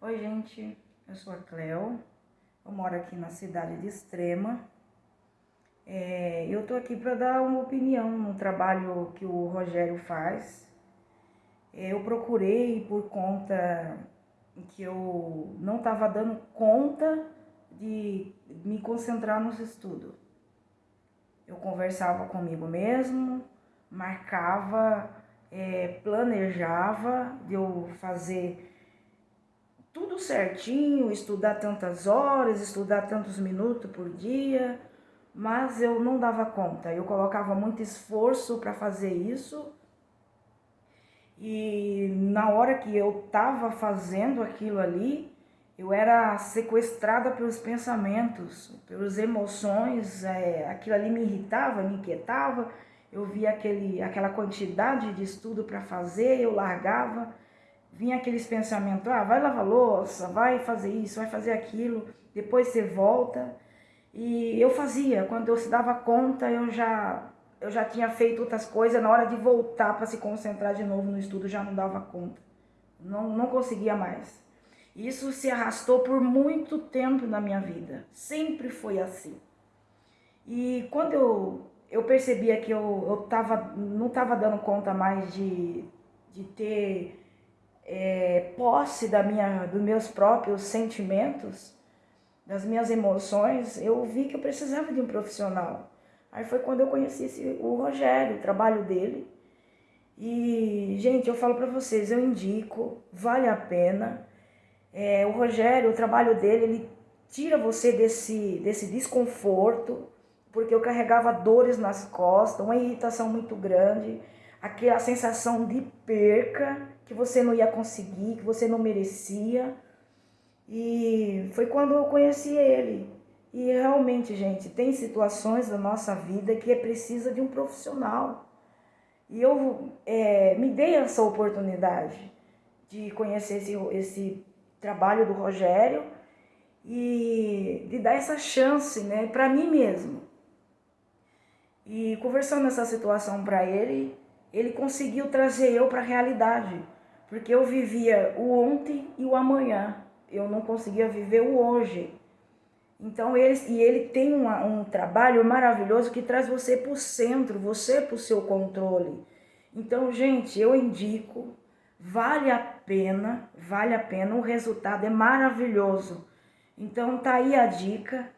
Oi, gente, eu sou a Cleo, eu moro aqui na cidade de Extrema. É, eu tô aqui para dar uma opinião no trabalho que o Rogério faz. É, eu procurei por conta que eu não estava dando conta de me concentrar nos estudos. Eu conversava comigo mesmo, marcava, é, planejava de eu fazer tudo certinho, estudar tantas horas, estudar tantos minutos por dia, mas eu não dava conta. Eu colocava muito esforço para fazer isso. E na hora que eu estava fazendo aquilo ali, eu era sequestrada pelos pensamentos, pelas emoções, é, aquilo ali me irritava, me inquietava. Eu via aquele, aquela quantidade de estudo para fazer, eu largava vinha aqueles pensamentos, ah, vai lavar louça, vai fazer isso, vai fazer aquilo, depois você volta. E eu fazia, quando eu se dava conta, eu já, eu já tinha feito outras coisas, na hora de voltar para se concentrar de novo no estudo, já não dava conta. Não, não conseguia mais. Isso se arrastou por muito tempo na minha vida, sempre foi assim. E quando eu, eu percebia que eu, eu tava, não estava dando conta mais de, de ter é, posse da minha, dos meus próprios sentimentos, das minhas emoções, eu vi que eu precisava de um profissional. Aí foi quando eu conheci esse, o Rogério, o trabalho dele. E, gente, eu falo para vocês, eu indico, vale a pena. É, o Rogério, o trabalho dele, ele tira você desse, desse desconforto, porque eu carregava dores nas costas, uma irritação muito grande aquela sensação de perca, que você não ia conseguir, que você não merecia. E foi quando eu conheci ele. E realmente, gente, tem situações da nossa vida que é precisa de um profissional. E eu é, me dei essa oportunidade de conhecer esse, esse trabalho do Rogério e de dar essa chance né, para mim mesmo. E conversando essa situação para ele, ele conseguiu trazer eu para a realidade, porque eu vivia o ontem e o amanhã, eu não conseguia viver o hoje. Então ele, e ele tem uma, um trabalho maravilhoso que traz você para o centro, você para o seu controle. Então, gente, eu indico, vale a pena, vale a pena, o resultado é maravilhoso. Então tá aí a dica,